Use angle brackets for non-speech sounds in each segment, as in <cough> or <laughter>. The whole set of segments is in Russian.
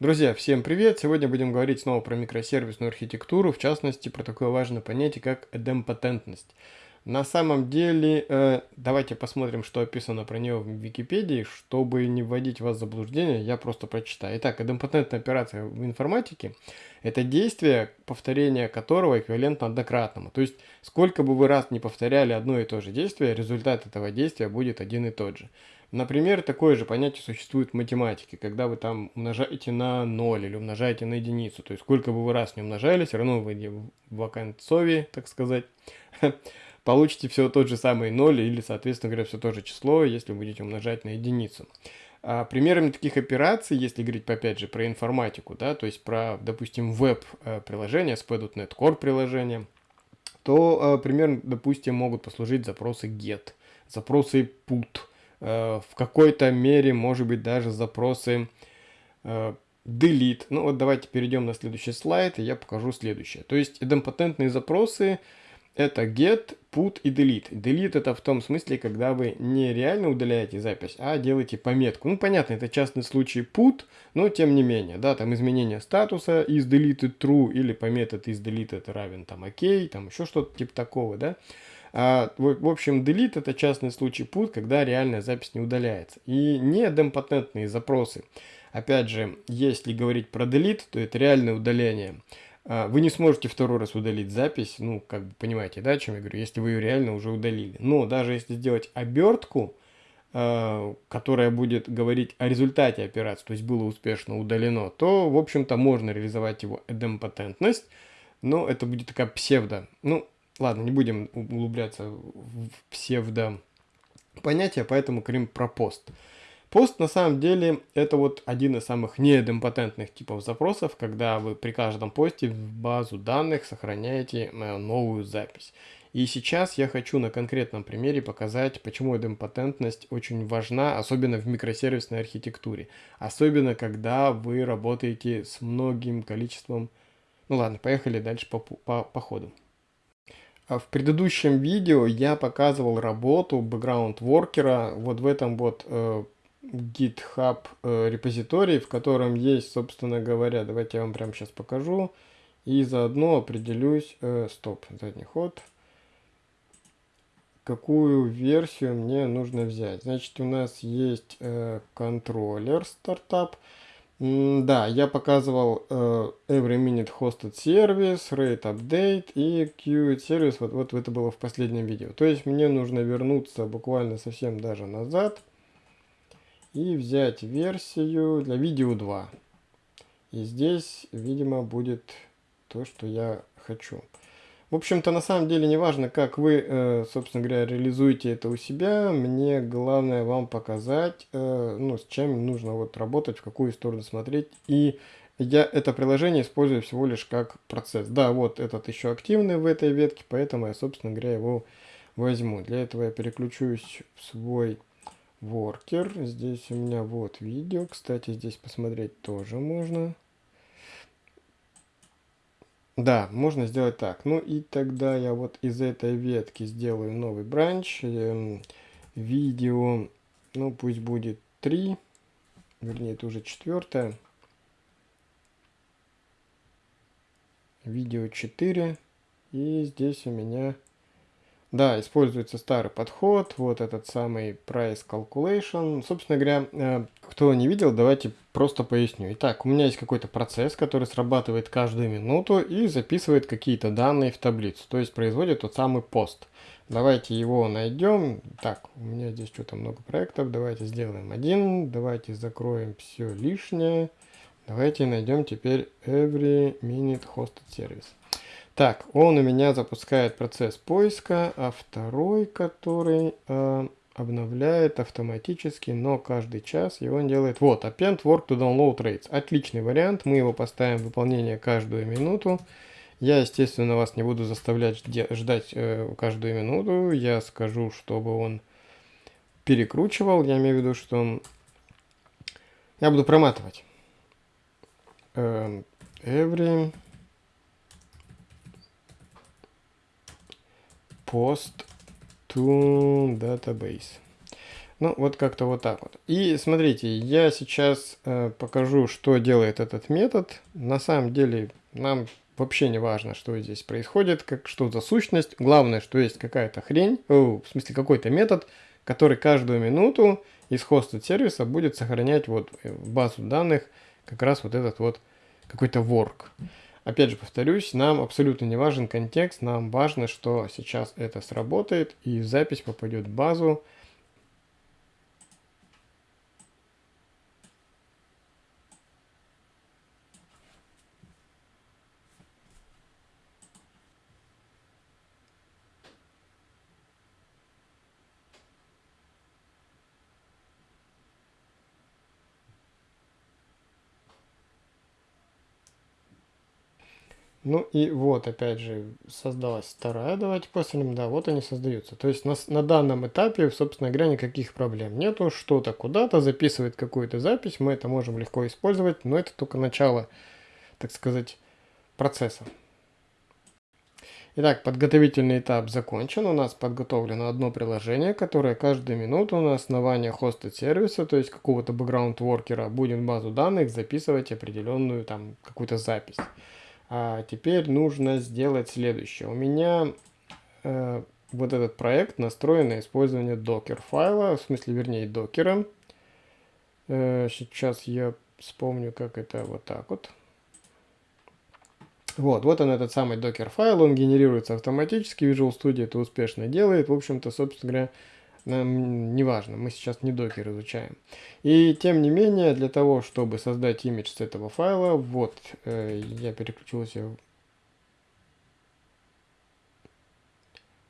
Друзья, всем привет! Сегодня будем говорить снова про микросервисную архитектуру, в частности про такое важное понятие, как эдемпотентность. На самом деле, э, давайте посмотрим, что описано про нее в Википедии, чтобы не вводить вас в заблуждение, я просто прочитаю. Итак, эдемпотентная операция в информатике – это действие, повторение которого эквивалентно однократному. То есть, сколько бы вы раз не повторяли одно и то же действие, результат этого действия будет один и тот же. Например, такое же понятие существует в математике, когда вы там умножаете на 0 или умножаете на единицу. То есть сколько бы вы раз не умножали, все равно вы в оконцове, так сказать, <laughs> получите все тот же самый 0 или, соответственно говоря, все то же число, если будете умножать на единицу. А примерами таких операций, если говорить, опять же, про информатику, да, то есть про, допустим, веб-приложение, SPA.NET Core приложение, то э, примерно, допустим, могут послужить запросы get, запросы put, Э, в какой-то мере, может быть, даже запросы э, delete. Ну вот давайте перейдем на следующий слайд, и я покажу следующее. То есть идемпотентные запросы это get, put и delete. Delete это в том смысле, когда вы не реально удаляете запись, а делаете пометку. Ну понятно, это частный случай put, но тем не менее, да, там изменение статуса из deleted true или по метод из deleted равен там ok, там еще что-то типа такого, да. А, в, общем, delete это частный случай put, когда реальная запись не удаляется. И не демпотентные запросы. Опять же, если говорить про delete, то это реальное удаление. А, вы не сможете второй раз удалить запись, ну, как бы понимаете, да, о чем я говорю, если вы ее реально уже удалили. Но даже если сделать обертку, а, которая будет говорить о результате операции, то есть было успешно удалено, то, в общем-то, можно реализовать его эдемпотентность, но это будет такая псевдо. Ну, Ладно, не будем углубляться в псевдо понятия, поэтому говорим про пост. Пост на самом деле это вот один из самых неидемпотентных типов запросов, когда вы при каждом посте в базу данных сохраняете э, новую запись. И сейчас я хочу на конкретном примере показать, почему идемпотентность очень важна, особенно в микросервисной архитектуре. Особенно, когда вы работаете с многим количеством... Ну ладно, поехали дальше по, по, по ходу. А в предыдущем видео я показывал работу background воркера вот в этом вот э, GitHub э, репозитории, в котором есть, собственно говоря, давайте я вам прямо сейчас покажу. И заодно определюсь, э, стоп, задний ход, какую версию мне нужно взять. Значит, у нас есть э, контроллер стартап. Да, я показывал uh, Every Minute Hosted Service, Rate Update и Queued Service, вот, вот это было в последнем видео. То есть мне нужно вернуться буквально совсем даже назад и взять версию для видео 2. И здесь, видимо, будет то, что я хочу. В общем-то, на самом деле, не важно, как вы, э, собственно говоря, реализуете это у себя. Мне главное вам показать, э, ну, с чем нужно вот работать, в какую сторону смотреть. И я это приложение использую всего лишь как процесс. Да, вот этот еще активный в этой ветке, поэтому я, собственно говоря, его возьму. Для этого я переключусь в свой воркер. Здесь у меня вот видео. Кстати, здесь посмотреть тоже можно. Да, можно сделать так. Ну и тогда я вот из этой ветки сделаю новый бранч. Э, видео, ну пусть будет 3. Вернее, это уже четвертое. Видео 4. И здесь у меня да, используется старый подход, вот этот самый price calculation. Собственно говоря, э, кто не видел, давайте просто поясню. Итак, у меня есть какой-то процесс, который срабатывает каждую минуту и записывает какие-то данные в таблицу, то есть производит тот самый пост. Давайте его найдем. Так, у меня здесь что-то много проектов. Давайте сделаем один. Давайте закроем все лишнее. Давайте найдем теперь every minute hosted service. Так, он у меня запускает процесс поиска, а второй, который э, обновляет автоматически, но каждый час, и он делает... Вот, append work to download rates. Отличный вариант, мы его поставим в выполнение каждую минуту. Я, естественно, вас не буду заставлять ждать э, каждую минуту. Я скажу, чтобы он перекручивал. Я имею в виду, что я буду проматывать. Э, every post to database. Ну, вот как-то вот так вот. И смотрите, я сейчас э, покажу, что делает этот метод. На самом деле нам вообще не важно, что здесь происходит, как, что за сущность. Главное, что есть какая-то хрень, о, в смысле какой-то метод, который каждую минуту из хоста сервиса будет сохранять вот в базу данных как раз вот этот вот какой-то work. Опять же повторюсь, нам абсолютно не важен контекст, нам важно, что сейчас это сработает и запись попадет в базу, Ну и вот, опять же, создалась вторая. Давайте посмотрим. Да, вот они создаются. То есть на, на данном этапе, собственно говоря, никаких проблем нету. Что-то куда-то записывает какую-то запись. Мы это можем легко использовать, но это только начало, так сказать, процесса. Итак, подготовительный этап закончен. У нас подготовлено одно приложение, которое каждую минуту на основании хоста сервиса, то есть какого-то бэкграунд-воркера, будет в базу данных записывать определенную там какую-то запись. А теперь нужно сделать следующее. У меня э, вот этот проект настроен на использование докер файла, в смысле, вернее, докера. Э, сейчас я вспомню, как это вот так вот. Вот, вот он этот самый докер файл, он генерируется автоматически, Visual Studio это успешно делает. В общем-то, собственно говоря, нам не важно, мы сейчас не докер изучаем. И тем не менее, для того, чтобы создать имидж с этого файла, вот, э, я переключился в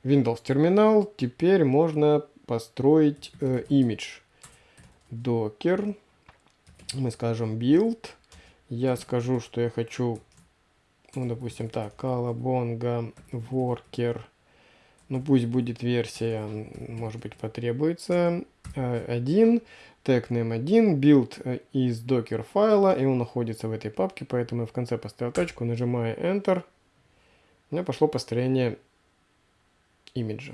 Windows терминал, теперь можно построить э, имидж. Docker, мы скажем build, я скажу, что я хочу, ну, допустим, так, Calabonga worker ну пусть будет версия, может быть потребуется, 1, тег name 1, build из докер файла, и он находится в этой папке, поэтому я в конце поставил точку, нажимаю Enter, у меня пошло построение имиджа.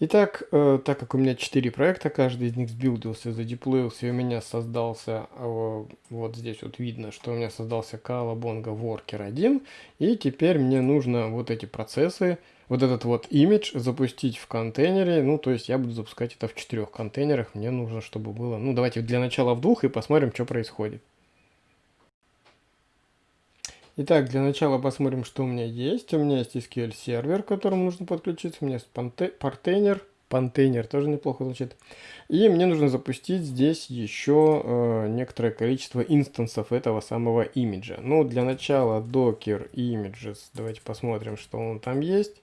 Итак, э, так как у меня 4 проекта, каждый из них сбилдился, задеплоился, и у меня создался, э, вот здесь вот видно, что у меня создался Calabonga Worker 1, и теперь мне нужно вот эти процессы, вот этот вот имидж запустить в контейнере, ну, то есть я буду запускать это в четырех контейнерах, мне нужно, чтобы было, ну, давайте для начала в двух и посмотрим, что происходит. Итак, для начала посмотрим, что у меня есть. У меня есть SQL сервер, к которому нужно подключиться. У меня есть портейнер. Пантейнер тоже неплохо звучит. И мне нужно запустить здесь еще э, некоторое количество инстансов этого самого имиджа. Ну, для начала docker images. Давайте посмотрим, что он там есть.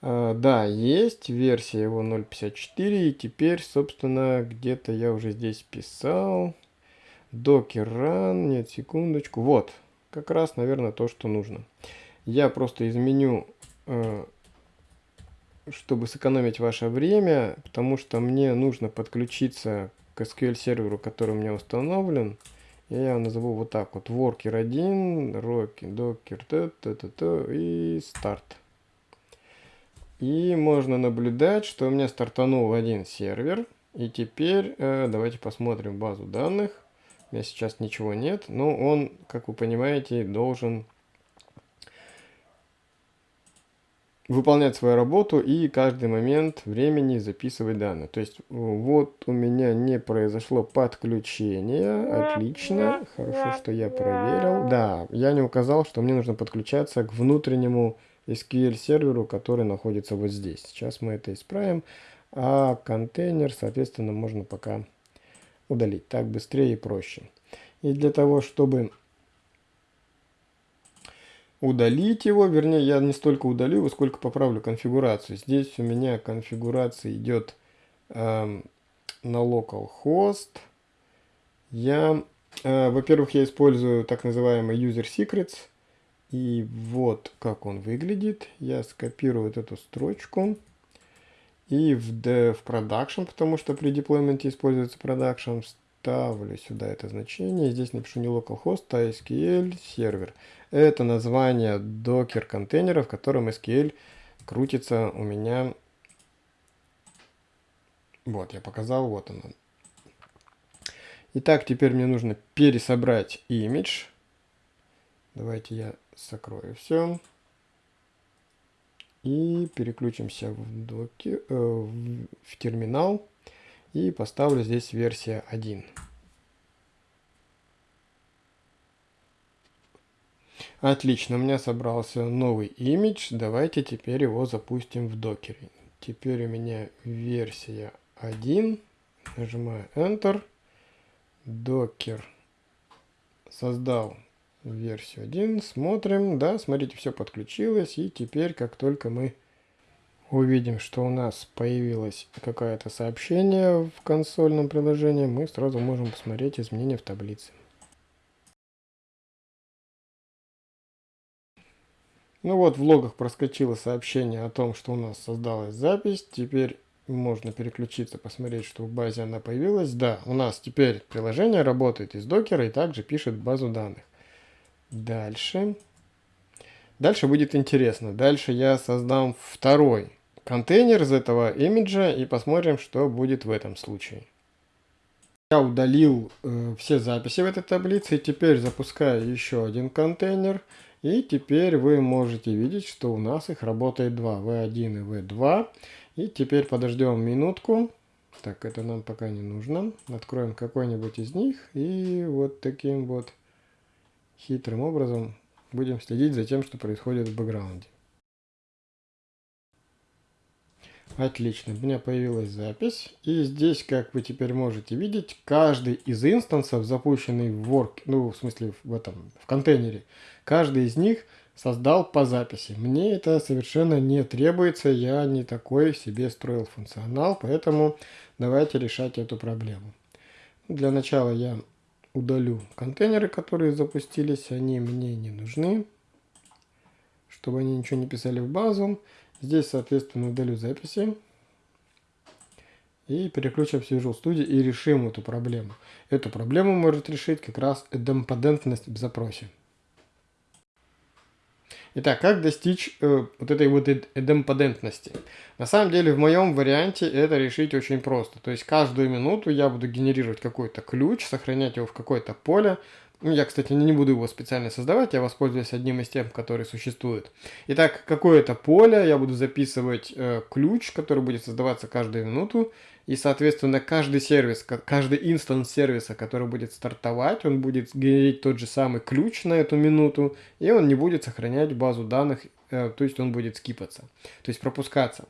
Uh, да, есть версия его 0.54, и теперь, собственно, где-то я уже здесь писал. Docker run, нет, секундочку, вот, как раз, наверное, то, что нужно. Я просто изменю, э, чтобы сэкономить ваше время, потому что мне нужно подключиться к SQL серверу, который у меня установлен. Я назову вот так вот. Worker 1, Rocky, Docker, т -т -т -т, и старт. И можно наблюдать, что у меня стартанул один сервер. И теперь э, давайте посмотрим базу данных. У меня сейчас ничего нет, но он, как вы понимаете, должен выполнять свою работу и каждый момент времени записывать данные. То есть вот у меня не произошло подключение. Отлично. Хорошо, что я проверил. Да, я не указал, что мне нужно подключаться к внутреннему SQL серверу, который находится вот здесь. Сейчас мы это исправим. А контейнер, соответственно, можно пока удалить. Так быстрее и проще. И для того, чтобы удалить его, вернее, я не столько удалю его, сколько поправлю конфигурацию. Здесь у меня конфигурация идет э, на localhost. Я, э, во-первых, я использую так называемый user secrets. И вот как он выглядит. Я скопирую вот эту строчку и в, в production, потому что при деплойменте используется production, вставлю сюда это значение. Здесь напишу не localhost, а SQL сервер. Это название докер контейнера, в котором SQL крутится у меня. Вот, я показал, вот он. Итак, теперь мне нужно пересобрать имидж. Давайте я закрою все. И переключимся в, доки, э, в, терминал. И поставлю здесь версия 1. Отлично, у меня собрался новый имидж. Давайте теперь его запустим в докере. Теперь у меня версия 1. Нажимаю Enter. Докер создал версию 1. Смотрим. Да, смотрите, все подключилось. И теперь, как только мы увидим, что у нас появилось какое-то сообщение в консольном приложении, мы сразу можем посмотреть изменения в таблице. Ну вот, в логах проскочило сообщение о том, что у нас создалась запись. Теперь можно переключиться, посмотреть, что в базе она появилась. Да, у нас теперь приложение работает из докера и также пишет базу данных. Дальше. Дальше будет интересно. Дальше я создам второй контейнер из этого имиджа и посмотрим, что будет в этом случае. Я удалил э, все записи в этой таблице и теперь запускаю еще один контейнер. И теперь вы можете видеть, что у нас их работает два, V1 и V2. И теперь подождем минутку. Так, это нам пока не нужно. Откроем какой-нибудь из них и вот таким вот хитрым образом будем следить за тем, что происходит в бэкграунде. Отлично, у меня появилась запись. И здесь, как вы теперь можете видеть, каждый из инстансов, запущенный в work, ну, в смысле, в этом, в контейнере, каждый из них создал по записи. Мне это совершенно не требуется, я не такой себе строил функционал, поэтому давайте решать эту проблему. Для начала я удалю контейнеры, которые запустились, они мне не нужны, чтобы они ничего не писали в базу. Здесь, соответственно, удалю записи. И переключимся в Visual Studio и решим эту проблему. Эту проблему может решить как раз идемпотентность в запросе. Итак, как достичь э, вот этой вот идемпотентности? На самом деле, в моем варианте это решить очень просто. То есть, каждую минуту я буду генерировать какой-то ключ, сохранять его в какое-то поле, я, кстати, не буду его специально создавать, я воспользуюсь одним из тех, которые существуют. Итак, какое-то поле, я буду записывать э, ключ, который будет создаваться каждую минуту. И, соответственно, каждый сервис, каждый инстанс сервиса, который будет стартовать, он будет генерить тот же самый ключ на эту минуту, и он не будет сохранять базу данных, э, то есть он будет скипаться, то есть пропускаться.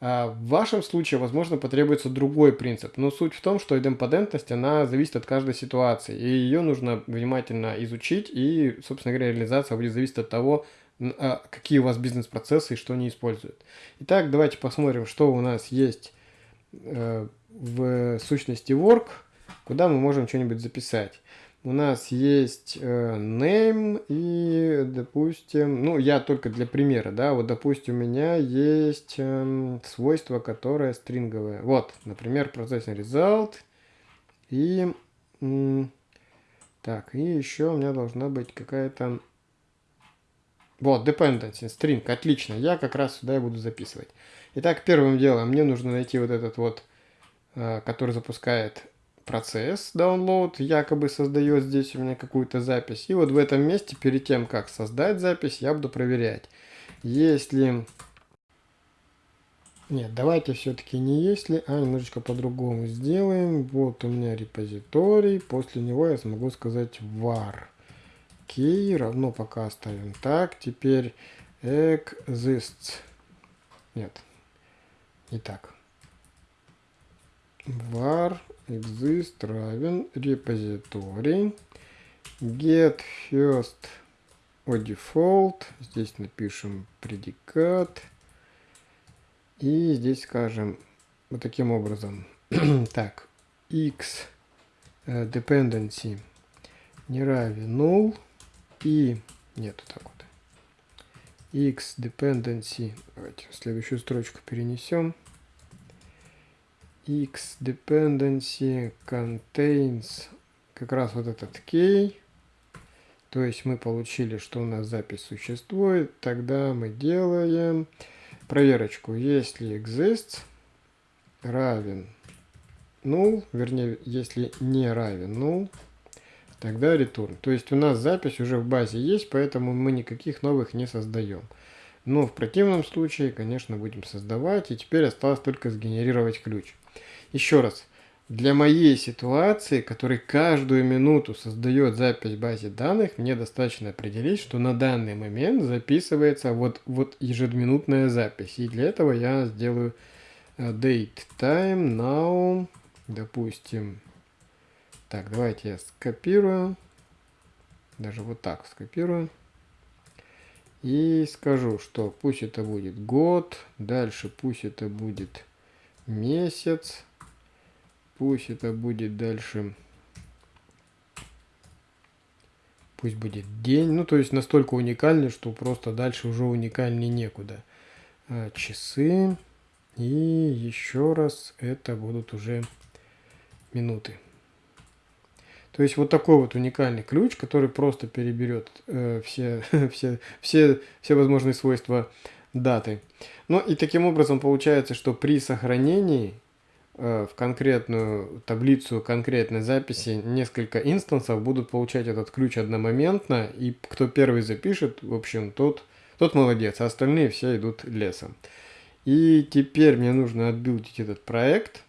А, в вашем случае, возможно, потребуется другой принцип, но суть в том, что идемпотентность, она зависит от каждой ситуации, и ее нужно внимательно изучить, и, собственно говоря, реализация будет зависеть от того, а, какие у вас бизнес-процессы и что они используют. Итак, давайте посмотрим, что у нас есть э, в сущности work, куда мы можем что-нибудь записать у нас есть э, name и, допустим, ну, я только для примера, да, вот, допустим, у меня есть э, свойство, которое стринговое. Вот, например, processing result и, так, и еще у меня должна быть какая-то, вот, dependency, string, отлично, я как раз сюда и буду записывать. Итак, первым делом мне нужно найти вот этот вот, э, который запускает процесс download якобы создает здесь у меня какую-то запись. И вот в этом месте, перед тем, как создать запись, я буду проверять. Если... Нет, давайте все-таки не если, а немножечко по-другому сделаем. Вот у меня репозиторий, после него я смогу сказать var. Key равно пока оставим так. Теперь exists. Нет, не так. Var exist равен репозиторий get first о default. Здесь напишем предикат. И здесь скажем вот таким образом. <clears throat> Так x э, dependency не равен null. И нет так вот. X dependency. Давайте следующую строчку перенесем x dependency contains как раз вот этот key. То есть мы получили, что у нас запись существует. Тогда мы делаем проверочку. Если exists равен null, вернее, если не равен null, тогда return. То есть у нас запись уже в базе есть, поэтому мы никаких новых не создаем. Но в противном случае, конечно, будем создавать. И теперь осталось только сгенерировать ключ. Еще раз. Для моей ситуации, который каждую минуту создает запись в базе данных, мне достаточно определить, что на данный момент записывается вот, вот ежеминутная запись. И для этого я сделаю э, date time now, допустим. Так, давайте я скопирую. Даже вот так скопирую. И скажу, что пусть это будет год, дальше пусть это будет месяц, пусть это будет дальше, пусть будет день, ну то есть настолько уникальный, что просто дальше уже уникальнее некуда. А, часы и еще раз это будут уже минуты. То есть вот такой вот уникальный ключ, который просто переберет э, все, <laughs> все, все, все возможные свойства даты. Ну и таким образом получается, что при сохранении в конкретную таблицу конкретной записи несколько инстансов будут получать этот ключ одномоментно, и кто первый запишет, в общем, тот, тот молодец, а остальные все идут лесом. И теперь мне нужно отбилдить этот проект.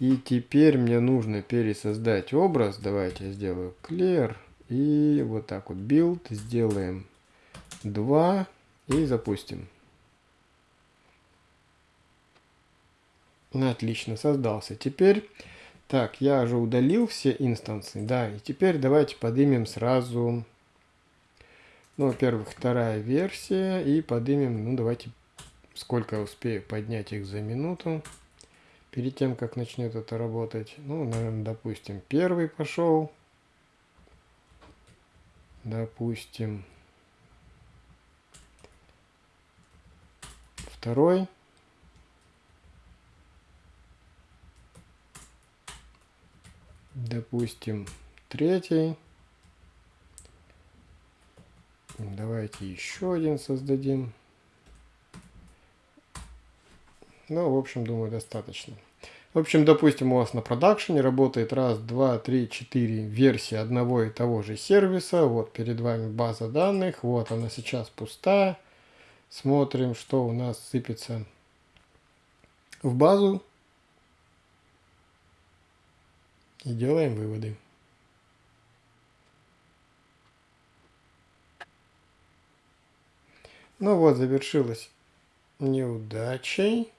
И теперь мне нужно пересоздать образ. Давайте я сделаю clear. И вот так вот build. Сделаем 2 и запустим. Отлично, создался. Теперь, так, я уже удалил все инстансы, да, и теперь давайте поднимем сразу, ну, во-первых, вторая версия, и поднимем, ну, давайте, сколько успею поднять их за минуту перед тем, как начнет это работать. Ну, наверное, допустим, первый пошел. Допустим, второй. Допустим, третий. Давайте еще один создадим. Ну, в общем, думаю, достаточно. В общем, допустим, у вас на продакшене работает раз, два, три, четыре версии одного и того же сервиса. Вот перед вами база данных. Вот она сейчас пустая. Смотрим, что у нас сыпется в базу. И делаем выводы. Ну вот, завершилось неудачей.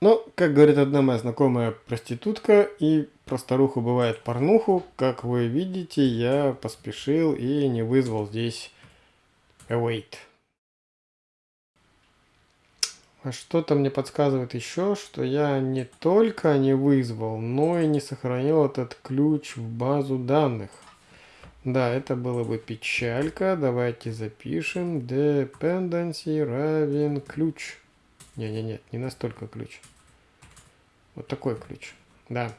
Ну, как говорит одна моя знакомая проститутка, и просторуху бывает порнуху, как вы видите, я поспешил и не вызвал здесь await. А что-то мне подсказывает еще, что я не только не вызвал, но и не сохранил этот ключ в базу данных. Да, это было бы печалька. Давайте запишем. Dependency равен ключ. Не-не-не, не настолько ключ. Вот такой ключ. Да.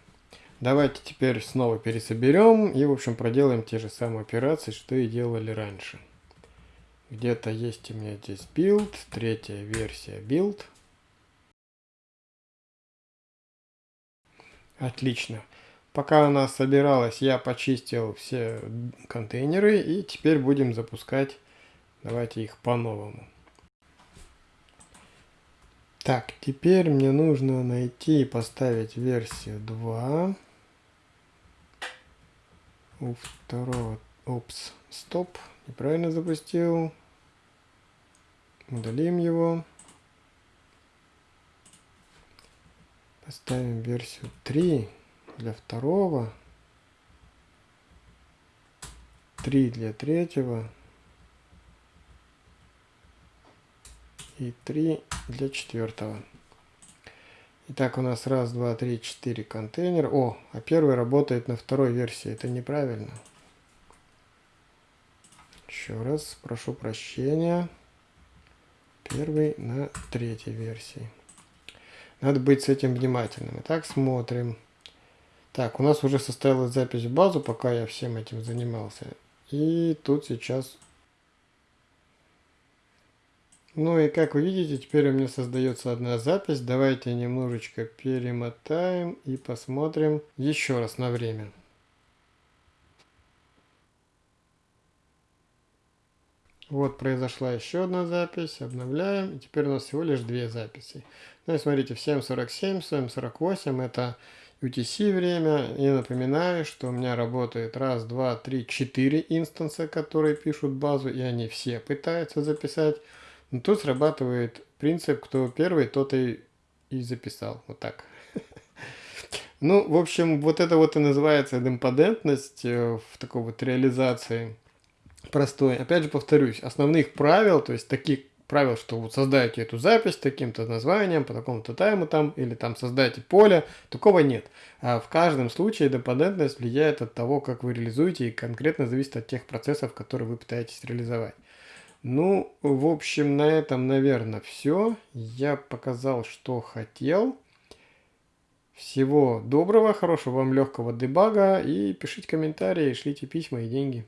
Давайте теперь снова пересоберем и, в общем, проделаем те же самые операции, что и делали раньше. Где-то есть у меня здесь build, третья версия build. Отлично. Пока она собиралась, я почистил все контейнеры и теперь будем запускать. Давайте их по-новому. Так, теперь мне нужно найти и поставить версию 2. У второго... Опс, стоп, неправильно запустил. Удалим его. Поставим версию 3 для второго, 3 для третьего и 3 для четвертого. Итак, у нас раз, два, три, четыре контейнера. О, а первый работает на второй версии. Это неправильно. Еще раз, прошу прощения. Первый на третьей версии. Надо быть с этим внимательным. Итак, смотрим. Так, у нас уже состоялась запись в базу, пока я всем этим занимался. И тут сейчас... Ну и как вы видите, теперь у меня создается одна запись. Давайте немножечко перемотаем и посмотрим еще раз на время. Вот произошла еще одна запись, обновляем, и теперь у нас всего лишь две записи. Ну и смотрите, в 7.47, 7.48 это UTC время. И напоминаю, что у меня работает раз, два, три, четыре инстанса, которые пишут базу, и они все пытаются записать. Но тут срабатывает принцип, кто первый, тот и, и записал. Вот так. <laughs> Ну, в общем, вот это вот и называется демпадентность э, в такой вот реализации простой. Опять же повторюсь, основных правил, то есть таких правил, что вот создайте эту запись таким-то названием, по такому-то тайму там, или там создайте поле, такого нет. А в каждом случае депендентность влияет от того, как вы реализуете, и конкретно зависит от тех процессов, которые вы пытаетесь реализовать. Ну, в общем, на этом, наверное, все. Я показал, что хотел. Всего доброго, хорошего вам легкого дебага, и пишите комментарии, шлите письма и деньги.